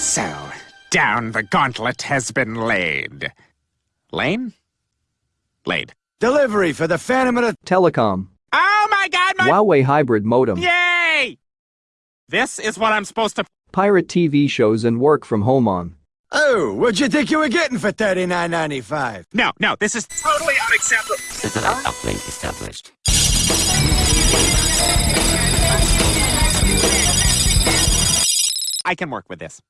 So, down the gauntlet has been laid. Lane? Laid. Delivery for the Phantom of the... Telecom. Oh my god, my. Huawei hybrid modem. Yay! This is what I'm supposed to. Pirate TV shows and work from home on. Oh, what'd you think you were getting for thirty nine ninety five? No, no, this is totally unacceptable. Satellite uplink established. I can work with this.